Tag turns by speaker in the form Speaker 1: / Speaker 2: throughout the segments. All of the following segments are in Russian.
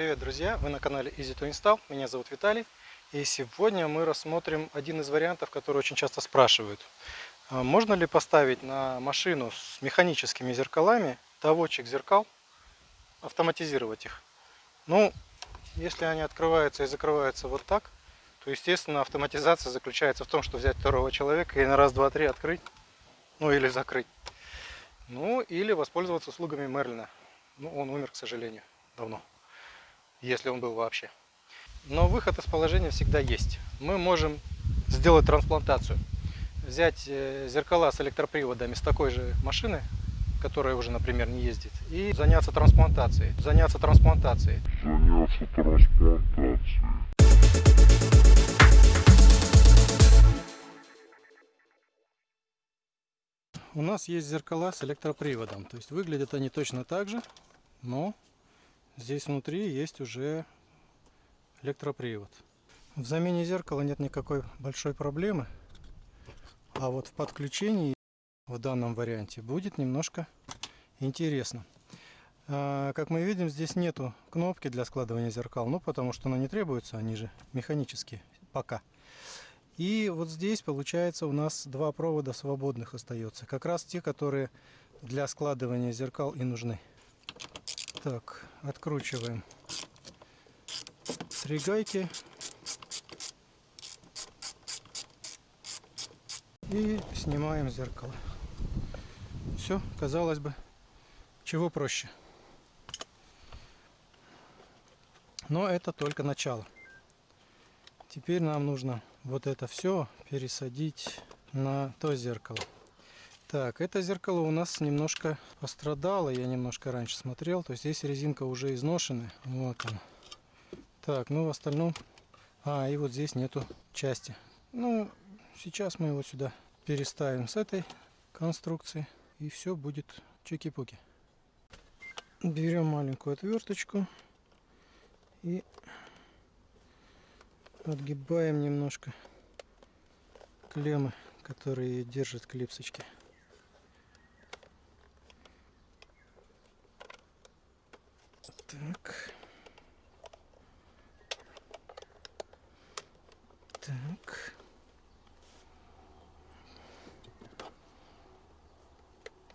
Speaker 1: Привет, друзья! Вы на канале Easy to Install. Меня зовут Виталий. И сегодня мы рассмотрим один из вариантов, который очень часто спрашивают. А можно ли поставить на машину с механическими зеркалами доводчик зеркал, автоматизировать их? Ну, если они открываются и закрываются вот так, то, естественно, автоматизация заключается в том, что взять второго человека и на раз, два, три открыть, ну или закрыть. Ну, или воспользоваться услугами Мерлина. Ну, он умер, к сожалению, давно если он был вообще. Но выход из положения всегда есть. Мы можем сделать трансплантацию. Взять э, зеркала с электроприводами с такой же машины, которая уже, например, не ездит, и заняться трансплантацией. Заняться трансплантацией.
Speaker 2: Заняться трансплантацией.
Speaker 1: У нас есть зеркала с электроприводом. То есть выглядят они точно так же, но Здесь внутри есть уже электропривод. В замене зеркала нет никакой большой проблемы. А вот в подключении в данном варианте будет немножко интересно. А, как мы видим, здесь нету кнопки для складывания зеркал, ну потому что она не требуется, они же механические пока. И вот здесь получается у нас два провода свободных остается, как раз те, которые для складывания зеркал и нужны. Так, откручиваем три гайки. И снимаем зеркало. Все, казалось бы, чего проще. Но это только начало. Теперь нам нужно вот это все пересадить на то зеркало. Так, это зеркало у нас немножко пострадало, я немножко раньше смотрел, то есть здесь резинка уже изношена, вот он. Так, ну в остальном, а и вот здесь нету части. Ну, сейчас мы его сюда переставим с этой конструкции и все будет чики-пуки. Берем маленькую отверточку и отгибаем немножко клеммы, которые держат клипсочки. Так. Так.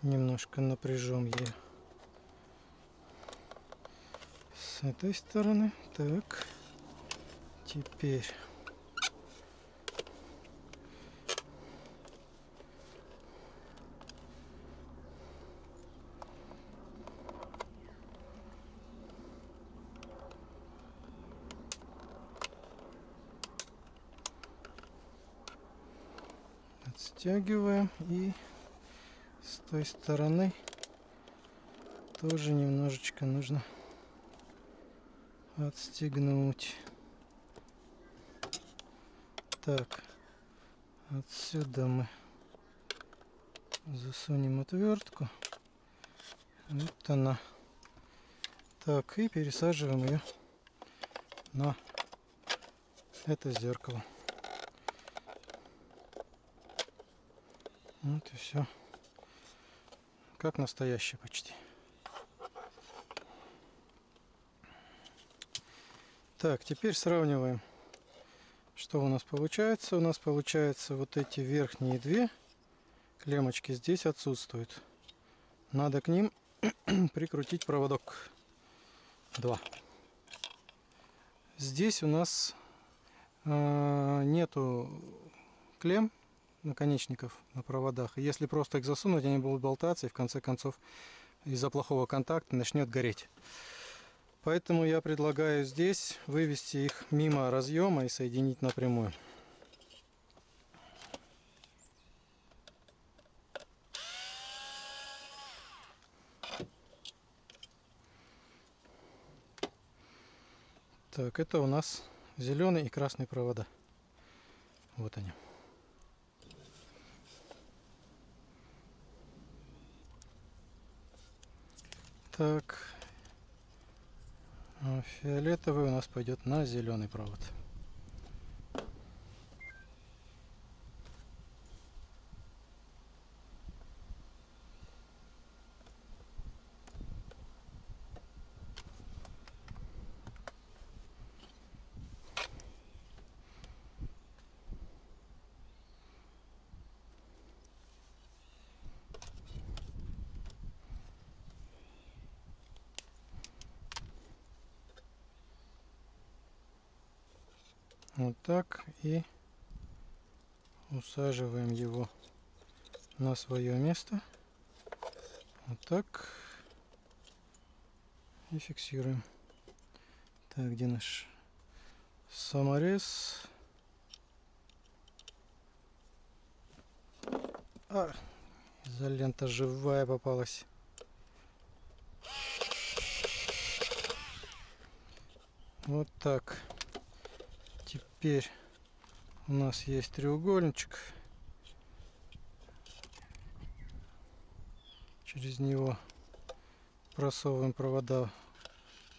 Speaker 1: Немножко напряжем ее с этой стороны. Так. Теперь Стягиваем и с той стороны тоже немножечко нужно отстегнуть. Так, отсюда мы засунем отвертку. Вот она. Так, и пересаживаем ее на это зеркало. Вот и все. Как настоящий почти. Так, теперь сравниваем, что у нас получается. У нас получается вот эти верхние две клеммочки здесь отсутствуют. Надо к ним прикрутить проводок. Два. Здесь у нас э, нету клемм наконечников на проводах. Если просто их засунуть, они будут болтаться и в конце концов из-за плохого контакта начнет гореть. Поэтому я предлагаю здесь вывести их мимо разъема и соединить напрямую. Так, это у нас зеленый и красный провода. Вот они. Так. Фиолетовый у нас пойдет на зеленый провод. Вот так. И усаживаем его на свое место. Вот так. И фиксируем. Так, где наш саморез? А, изолента живая попалась. Вот так. Теперь у нас есть треугольничек. Через него просовываем провода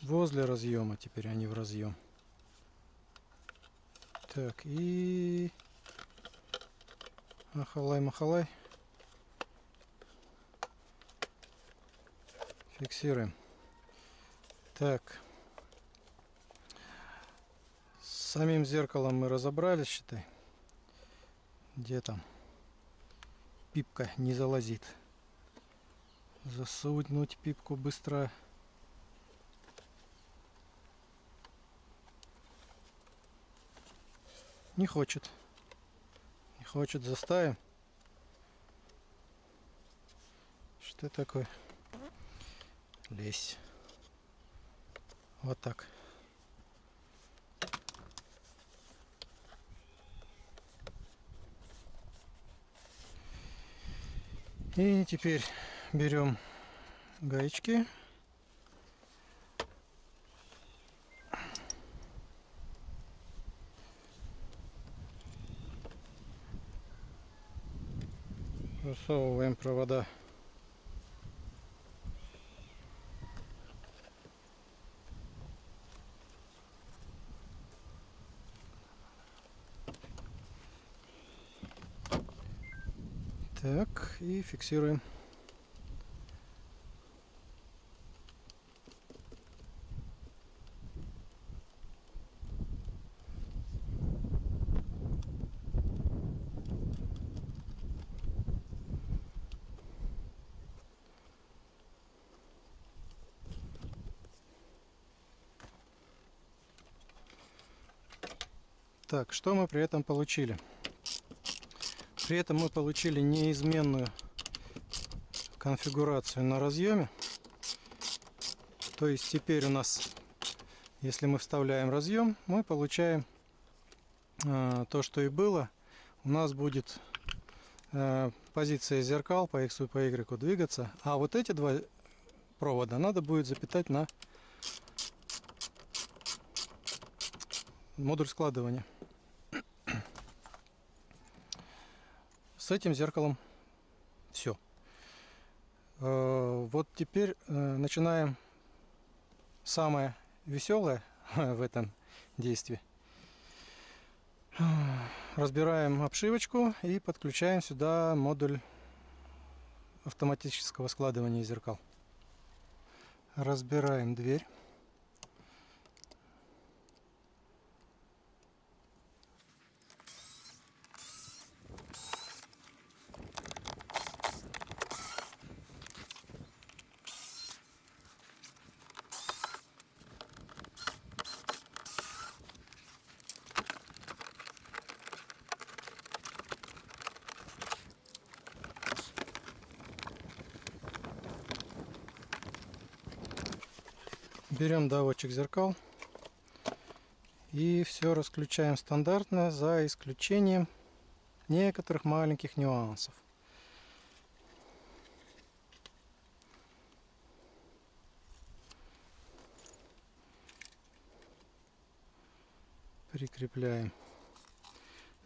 Speaker 1: возле разъема. Теперь они в разъем. Так, и... Махалай, махалай. Фиксируем. Так. С самим зеркалом мы разобрались, считай. Где там? Пипка не залазит. Засунуть пипку быстро. Не хочет. Не хочет, заставим. Что такое? Лезь. Вот так. И теперь берем гаечки. Просовываем провода. Так, и фиксируем. Так, что мы при этом получили? При этом мы получили неизменную конфигурацию на разъеме. То есть теперь у нас, если мы вставляем разъем, мы получаем э, то, что и было. У нас будет э, позиция зеркал по X и по Y двигаться. А вот эти два провода надо будет запитать на модуль складывания. С этим зеркалом все. Вот теперь э, начинаем самое веселое в этом действии. Разбираем обшивочку и подключаем сюда модуль автоматического складывания зеркал. Разбираем дверь. Берем доводчик зеркал и все расключаем стандартно за исключением некоторых маленьких нюансов. Прикрепляем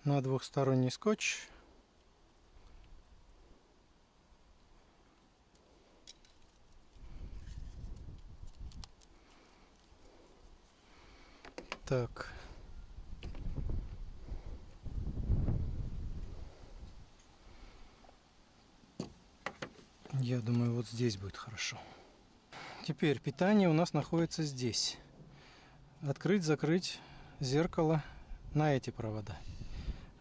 Speaker 1: на двухсторонний скотч. Так. Я думаю, вот здесь будет хорошо. Теперь питание у нас находится здесь. Открыть, закрыть зеркало на эти провода.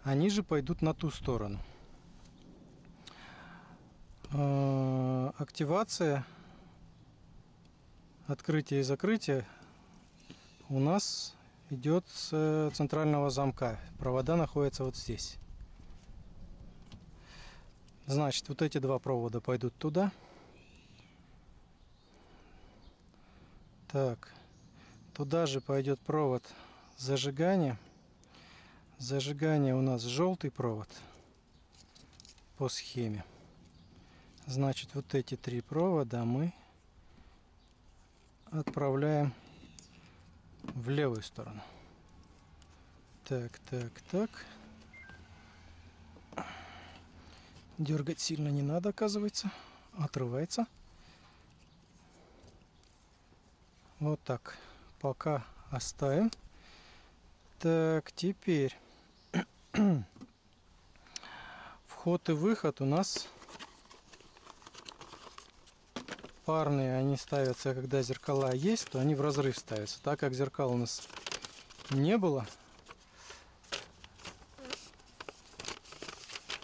Speaker 1: Они же пойдут на ту сторону. А, активация, открытие и закрытие у нас идет с э, центрального замка. Провода находятся вот здесь. Значит, вот эти два провода пойдут туда. Так, туда же пойдет провод зажигания. Зажигание у нас желтый провод по схеме. Значит, вот эти три провода мы отправляем в левую сторону. Так, так, так. Дергать сильно не надо, оказывается. Отрывается. Вот так. Пока оставим. Так, теперь вход и выход у нас парные, они ставятся, когда зеркала есть, то они в разрыв ставятся. Так как зеркал у нас не было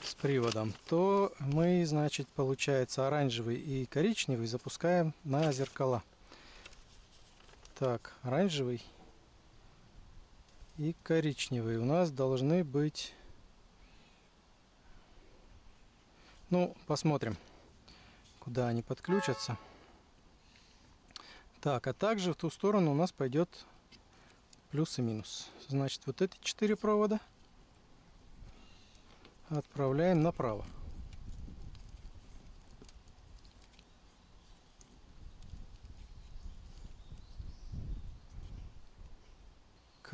Speaker 1: с приводом, то мы, значит, получается оранжевый и коричневый запускаем на зеркала. Так, оранжевый и коричневый у нас должны быть... Ну, посмотрим, куда они подключатся. Так, а также в ту сторону у нас пойдет плюс и минус. Значит, вот эти четыре провода отправляем направо.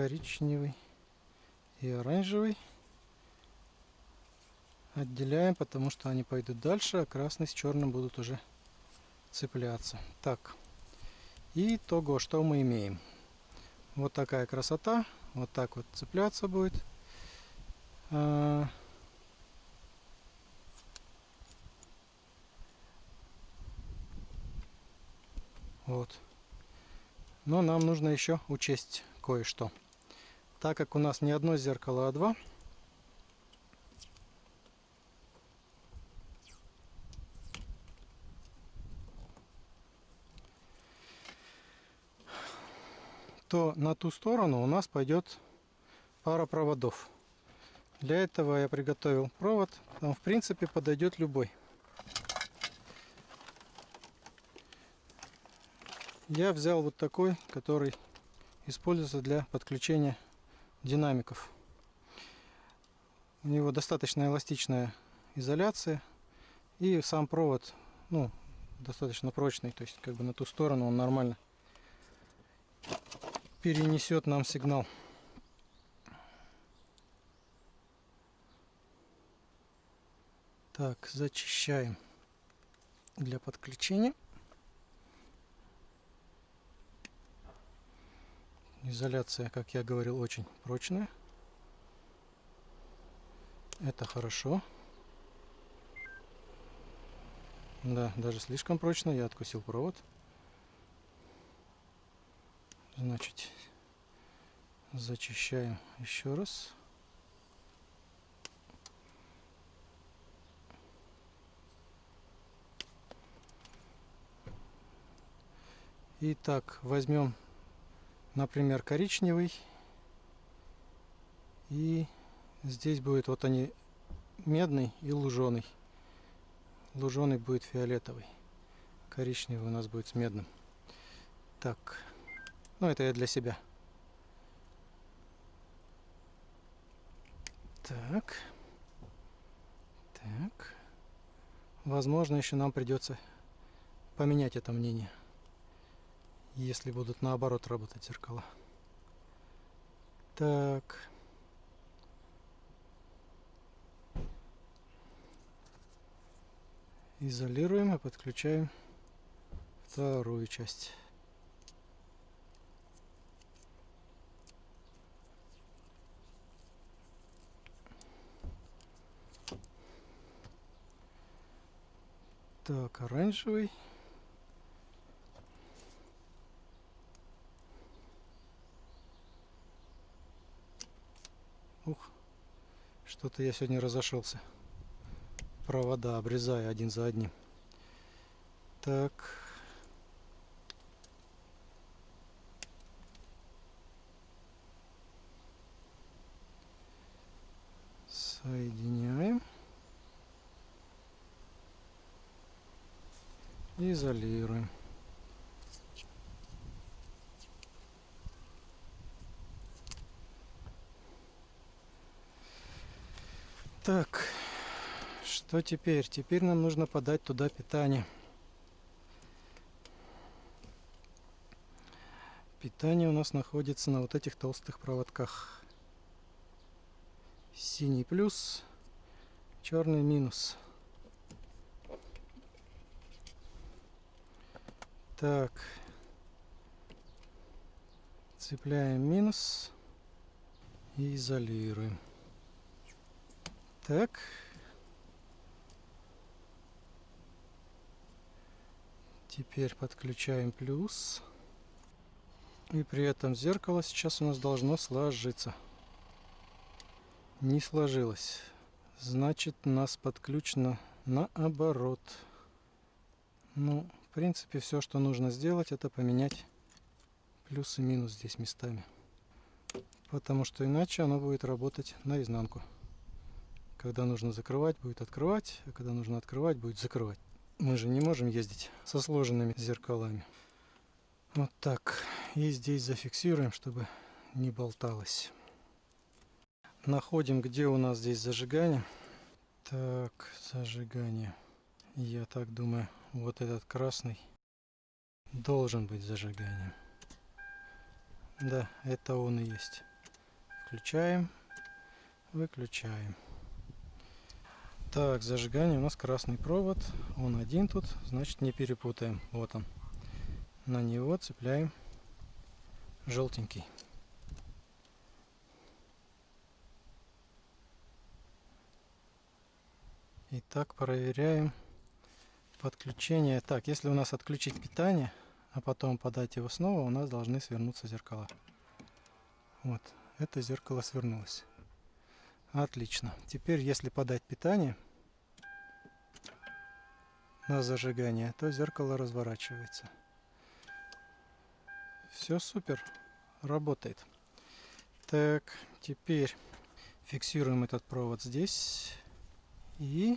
Speaker 1: коричневый и оранжевый отделяем, потому что они пойдут дальше, а красный с черным будут уже цепляться. Так, и того, что мы имеем. Вот такая красота, вот так вот цепляться будет. А, вот. Но нам нужно еще учесть кое-что. Так как у нас не одно зеркало, а два, то на ту сторону у нас пойдет пара проводов. Для этого я приготовил провод. Там в принципе подойдет любой. Я взял вот такой, который используется для подключения динамиков. У него достаточно эластичная изоляция и сам провод ну, достаточно прочный, то есть как бы на ту сторону он нормально перенесет нам сигнал. Так, зачищаем для подключения. Изоляция, как я говорил, очень прочная. Это хорошо. Да, даже слишком прочно. Я откусил провод. Значит, зачищаем еще раз. Итак, возьмем например, коричневый. И здесь будет вот они медный и луженый. Луженый будет фиолетовый. Коричневый у нас будет с медным. Так, ну это я для себя. Так. Так. Возможно, еще нам придется поменять это мнение если будут наоборот работать зеркала. Так. Изолируем и подключаем вторую часть. Так, оранжевый. Ух, что-то я сегодня разошелся. Провода обрезаю один за одним. Так. Изолируем. Так, что теперь? Теперь нам нужно подать туда питание. Питание у нас находится на вот этих толстых проводках. Синий плюс, черный минус. Так. Цепляем минус и изолируем. Так. Теперь подключаем плюс. И при этом зеркало сейчас у нас должно сложиться. Не сложилось. Значит, у нас подключено наоборот. Ну, в принципе, все, что нужно сделать, это поменять плюс и минус здесь местами. Потому что иначе оно будет работать наизнанку. Когда нужно закрывать, будет открывать, а когда нужно открывать, будет закрывать. Мы же не можем ездить со сложенными зеркалами. Вот так. И здесь зафиксируем, чтобы не болталось. Находим, где у нас здесь зажигание. Так, зажигание. Я так думаю, вот этот красный должен быть зажиганием. Да, это он и есть. Включаем, выключаем. Так, зажигание у нас красный провод. Он один тут, значит не перепутаем. Вот он на него цепляем желтенький. Итак, проверяем подключение. Так, если у нас отключить питание, а потом подать его снова, у нас должны свернуться зеркала. Вот, это зеркало свернулось. Отлично. Теперь, если подать питание на зажигание, то зеркало разворачивается. Все супер, работает. Так, теперь фиксируем этот провод здесь и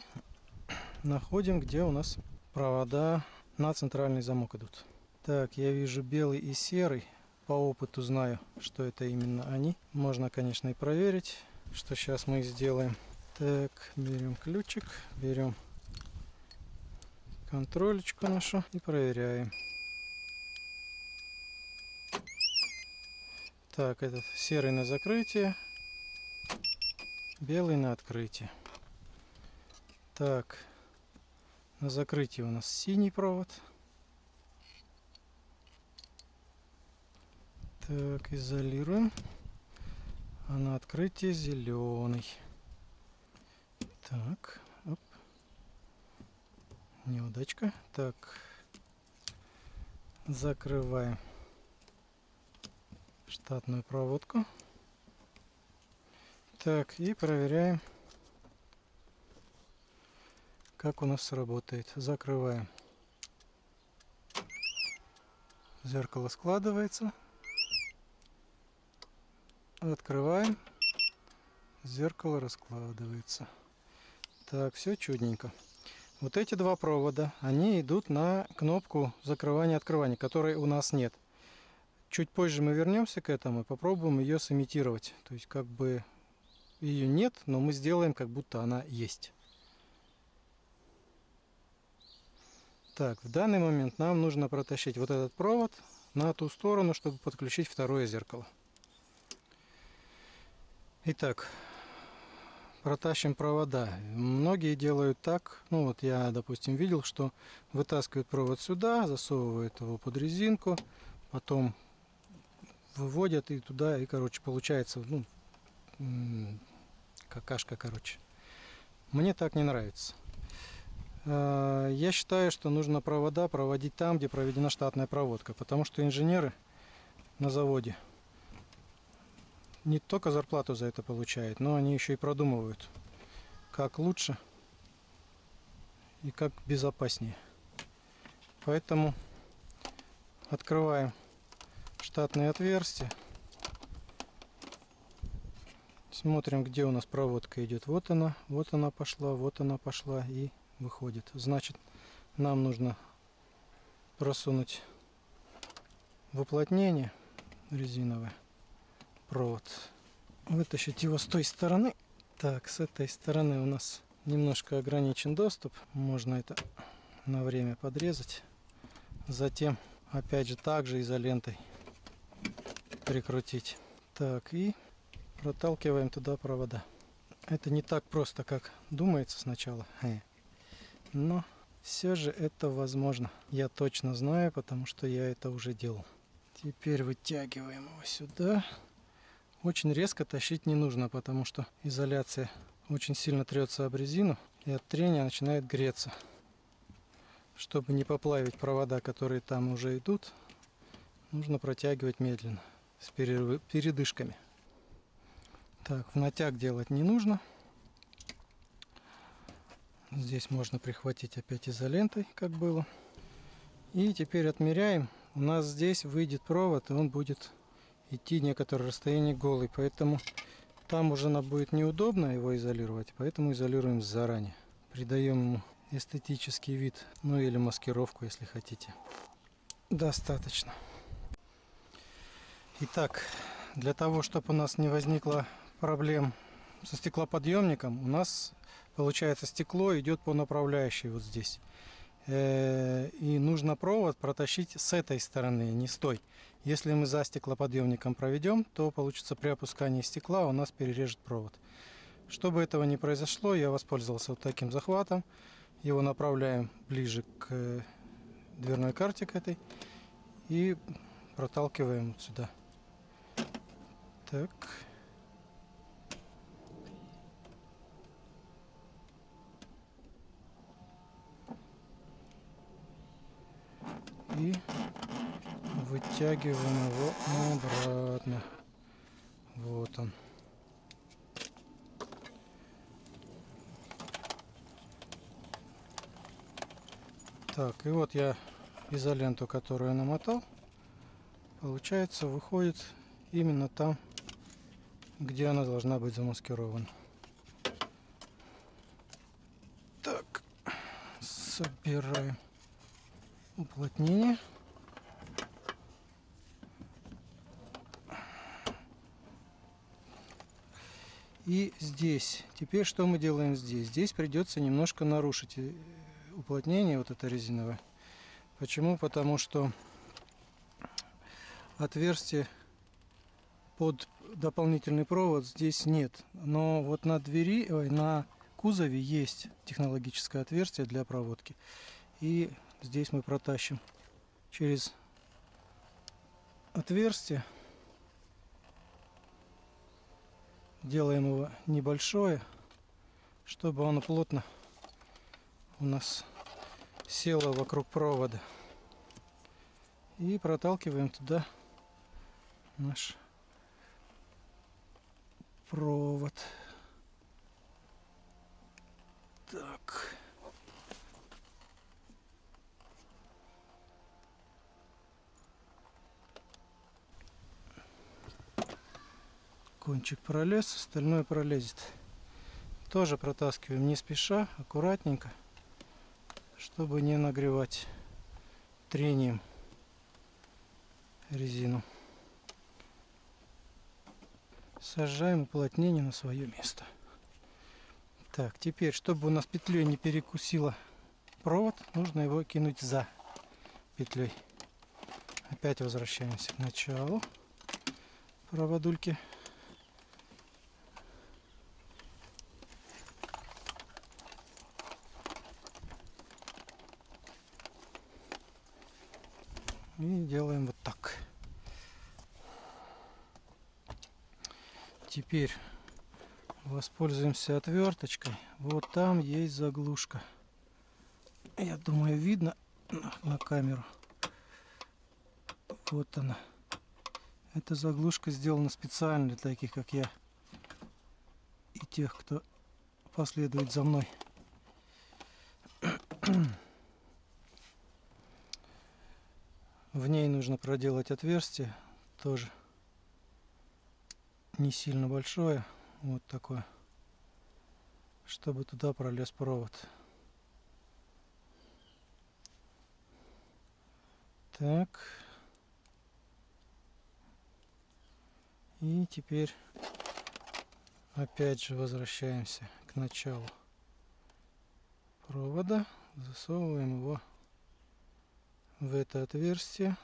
Speaker 1: находим, где у нас провода на центральный замок идут. Так, я вижу белый и серый. По опыту знаю, что это именно они. Можно, конечно, и проверить, что сейчас мы сделаем. Так, берем ключик, берем контролечку нашу и проверяем. Так, этот серый на закрытие, белый на открытие. Так, на закрытии у нас синий провод. Так, изолируем. А на открытии зеленый. Так, оп. Неудачка. Так, закрываем штатную проводку. Так, и проверяем, как у нас работает. Закрываем. Зеркало складывается. Открываем. Зеркало раскладывается. Так, все чудненько. Вот эти два провода, они идут на кнопку закрывания-открывания, которой у нас нет. Чуть позже мы вернемся к этому и попробуем ее сымитировать. То есть как бы ее нет, но мы сделаем, как будто она есть. Так, в данный момент нам нужно протащить вот этот провод на ту сторону, чтобы подключить второе зеркало. Итак, протащим провода. Многие делают так, ну вот я, допустим, видел, что вытаскивают провод сюда, засовывают его под резинку, потом выводят и туда, и, короче, получается, ну, какашка, короче. Мне так не нравится. А, я считаю, что нужно провода проводить там, где проведена штатная проводка, потому что инженеры на заводе не только зарплату за это получают, но они еще и продумывают, как лучше и как безопаснее. Поэтому открываем штатные отверстия. Смотрим, где у нас проводка идет. Вот она, вот она пошла, вот она пошла и выходит. Значит, нам нужно просунуть в уплотнение резиновое провод. Вытащить его с той стороны. Так, с этой стороны у нас немножко ограничен доступ. Можно это на время подрезать. Затем, опять же, также изолентой прикрутить. Так, и проталкиваем туда провода. Это не так просто, как думается сначала. Но все же это возможно. Я точно знаю, потому что я это уже делал. Теперь вытягиваем его сюда. Очень резко тащить не нужно, потому что изоляция очень сильно трется об резину и от трения начинает греться. Чтобы не поплавить провода, которые там уже идут, нужно протягивать медленно, с передышками. Так, в натяг делать не нужно. Здесь можно прихватить опять изолентой, как было. И теперь отмеряем. У нас здесь выйдет провод, и он будет идти некоторое расстояние голый. Поэтому там уже нам будет неудобно его изолировать, поэтому изолируем заранее. Придаем ему эстетический вид, ну или маскировку, если хотите. Достаточно. Итак, для того, чтобы у нас не возникло проблем со стеклоподъемником, у нас получается стекло идет по направляющей вот здесь. Э, и нужно провод протащить с этой стороны, не с той. Если мы за стеклоподъемником проведем, то получится при опускании стекла у нас перережет провод. Чтобы этого не произошло, я воспользовался вот таким захватом. Его направляем ближе к э, дверной карте к этой и проталкиваем вот сюда. Так. И вытягиваем его обратно. Вот он. Так, и вот я изоленту, которую намотал, получается, выходит именно там, где она должна быть замаскирована. Так, собираем уплотнение. И здесь. Теперь что мы делаем здесь? Здесь придется немножко нарушить э, уплотнение вот это резиновое. Почему? Потому что отверстие под дополнительный провод здесь нет. Но вот на двери, ой, на кузове есть технологическое отверстие для проводки. И здесь мы протащим через отверстие. Делаем его небольшое, чтобы оно плотно у нас село вокруг провода. И проталкиваем туда наш провод. Так. Кончик пролез, остальное пролезет. Тоже протаскиваем не спеша, аккуратненько, чтобы не нагревать трением резину. Сажаем уплотнение на свое место. Так, теперь, чтобы у нас петлей не перекусила провод, нужно его кинуть за петлей. Опять возвращаемся к началу проводульки. И делаем вот так. Теперь воспользуемся отверточкой. Вот там есть заглушка. Я думаю, видно на, камеру. Вот она. Эта заглушка сделана специально для таких, как я. И тех, кто последует за мной. В ней нужно проделать отверстие, тоже не сильно большое, вот такое, чтобы туда пролез провод. Так. И теперь опять же возвращаемся к началу провода. Засовываем его в это отверстие.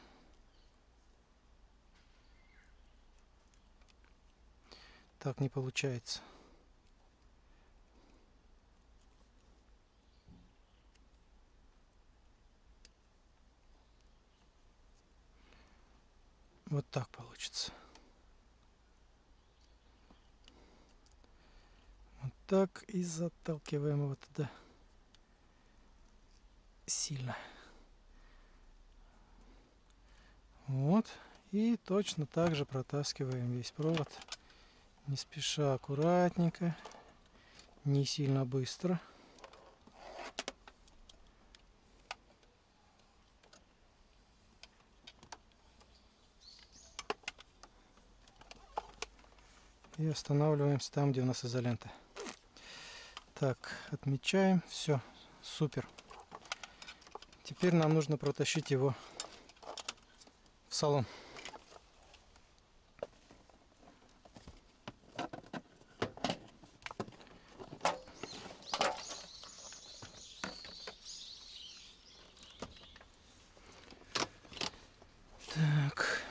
Speaker 1: Так не получается. Вот так получится. Вот так и заталкиваем его туда сильно. Вот. И точно так же протаскиваем весь провод. Не спеша, аккуратненько. Не сильно быстро. И останавливаемся там, где у нас изолента. Так, отмечаем. Все, супер. Теперь нам нужно протащить его в салон. Так.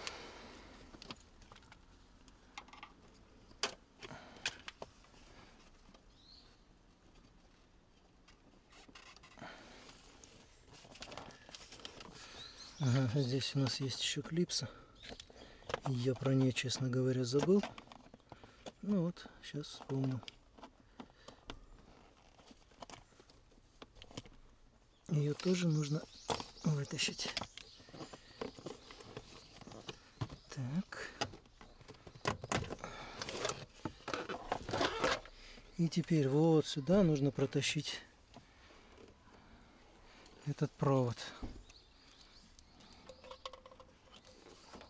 Speaker 1: Ага, здесь у нас есть еще клипса. Я про нее, честно говоря, забыл. Ну вот, сейчас вспомнил. Ее тоже нужно вытащить. Так. И теперь вот сюда нужно протащить этот провод.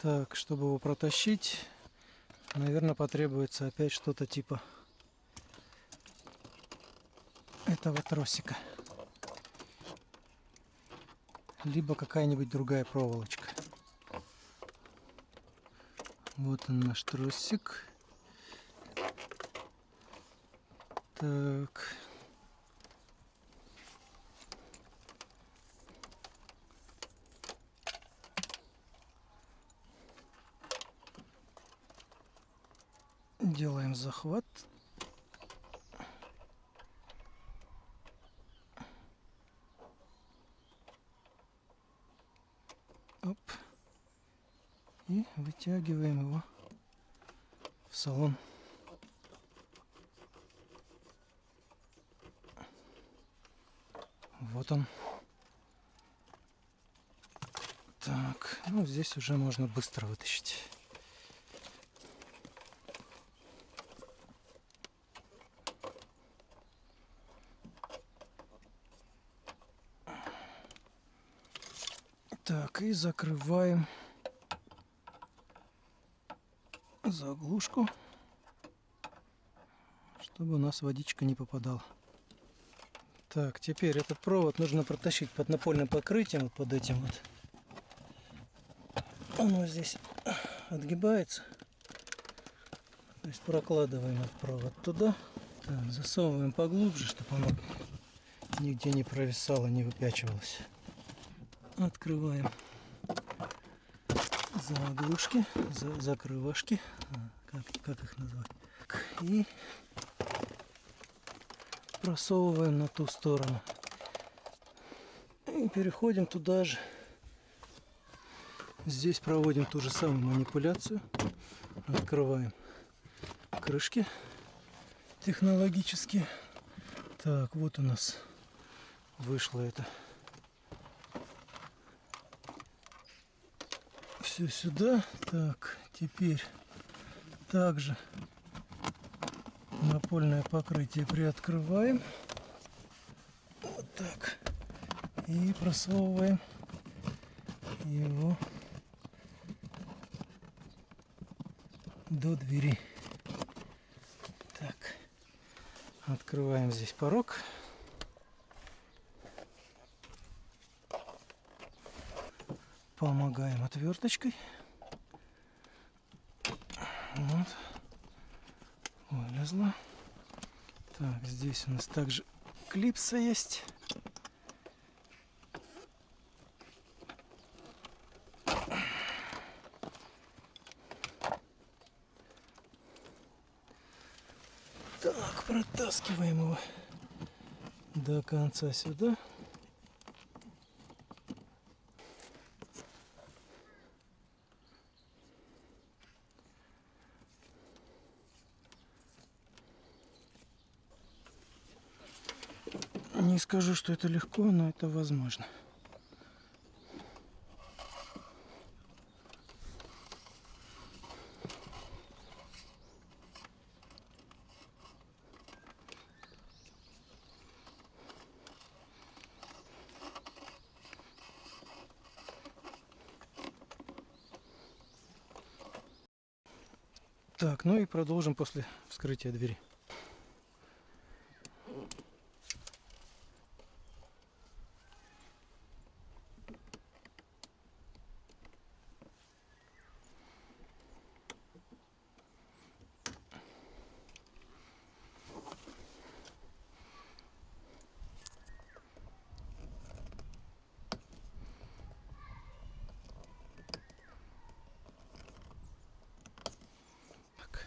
Speaker 1: Так, чтобы его протащить, наверное, потребуется опять что-то типа этого тросика. Либо какая-нибудь другая проволочка. Вот он наш тросик. Так. Делаем захват. Оп. И вытягиваем его в салон. Вот он. Так, ну здесь уже можно быстро вытащить. Так, и закрываем заглушку, чтобы у нас водичка не попадала. Так, теперь этот провод нужно протащить под напольным покрытием, вот под этим вот. Оно здесь отгибается. То есть прокладываем этот провод туда. Так, засовываем поглубже, чтобы оно нигде не провисало, не выпячивалось. Открываем заглушки, за, закрывашки, а, как, как их назвать. И просовываем на ту сторону. И переходим туда же. Здесь проводим ту же самую манипуляцию. Открываем крышки технологически. Так, вот у нас вышло это. Все сюда. Так, теперь также напольное покрытие приоткрываем. Вот так. И просовываем его до двери. Так. Открываем здесь порог. Помогаем отверточкой. Вот. Вылезла. Так, здесь у нас также клипса есть. Так, протаскиваем его до конца сюда. Не скажу, что это легко, но это возможно. Так, ну и продолжим после вскрытия двери. Так.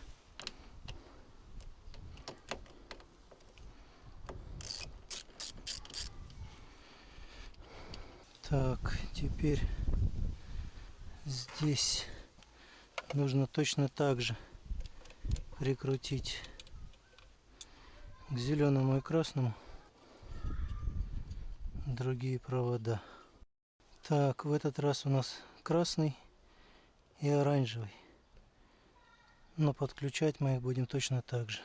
Speaker 1: Так, теперь здесь нужно точно так же прикрутить к зеленому и красному другие провода. Так, в этот раз у нас красный и оранжевый. Но подключать мы их будем точно так же.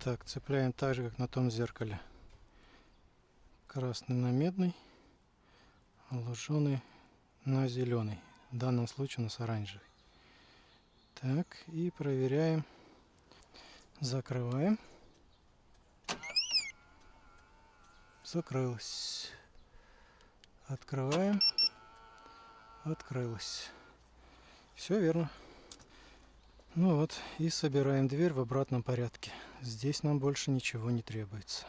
Speaker 1: Так, цепляем так же, как на том зеркале. Красный на медный, луженый на зеленый. В данном случае у нас оранжевый. Так, и проверяем. Закрываем. Закрылось. Открываем. Открылось. Все верно. Ну вот, и собираем дверь в обратном порядке. Здесь нам больше ничего не требуется.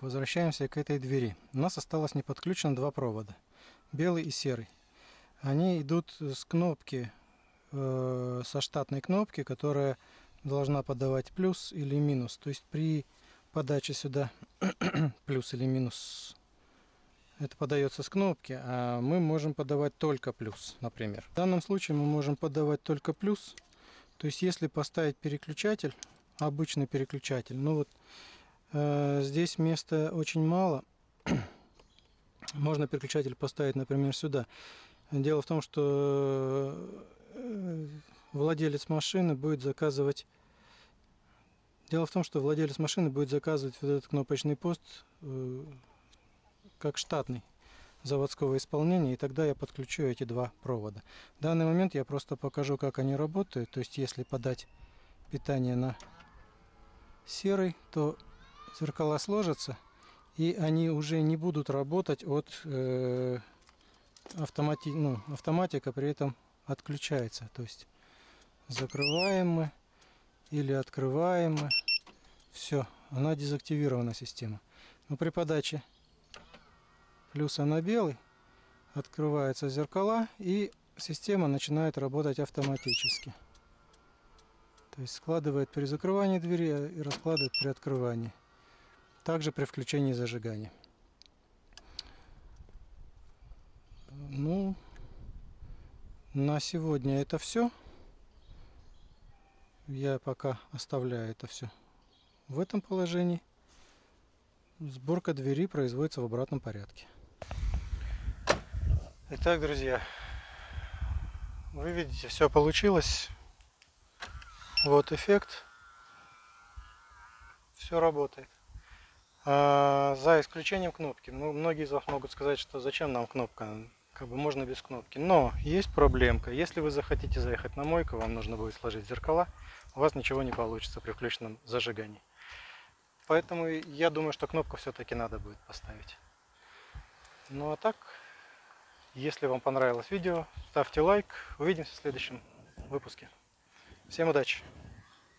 Speaker 1: Возвращаемся к этой двери. У нас осталось не подключено два провода. Белый и серый. Они идут с кнопки, э, со штатной кнопки, которая должна подавать плюс или минус. То есть при подаче сюда плюс или минус, это подается с кнопки, а мы можем подавать только плюс, например. В данном случае мы можем подавать только плюс. То есть если поставить переключатель, обычный переключатель, ну вот Э, здесь места очень мало. Можно переключатель поставить, например, сюда. Дело в том, что э, владелец машины будет заказывать... Дело в том, что владелец машины будет заказывать вот этот кнопочный пост э, как штатный заводского исполнения, и тогда я подключу эти два провода. В данный момент я просто покажу, как они работают. То есть, если подать питание на серый, то зеркала сложатся, и они уже не будут работать от э, автомати... ну, автоматика при этом отключается. То есть закрываем мы или открываем мы. Все, она дезактивирована система. Но при подаче плюса на белый открываются зеркала и система начинает работать автоматически. То есть складывает при закрывании двери и раскладывает при открывании. Также при включении зажигания. Ну, на сегодня это все. Я пока оставляю это все в этом положении. Сборка двери производится в обратном порядке. Итак, друзья, вы видите, все получилось. Вот эффект. Все работает. А, за исключением кнопки. Ну, многие из вас могут сказать, что зачем нам кнопка, как бы можно без кнопки. Но есть проблемка. Если вы захотите заехать на мойку, вам нужно будет сложить зеркала, у вас ничего не получится при включенном зажигании. Поэтому я думаю, что кнопку все-таки надо будет поставить. Ну а так, если вам понравилось видео, ставьте лайк. Увидимся в следующем выпуске. Всем удачи!